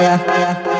yeah, yeah.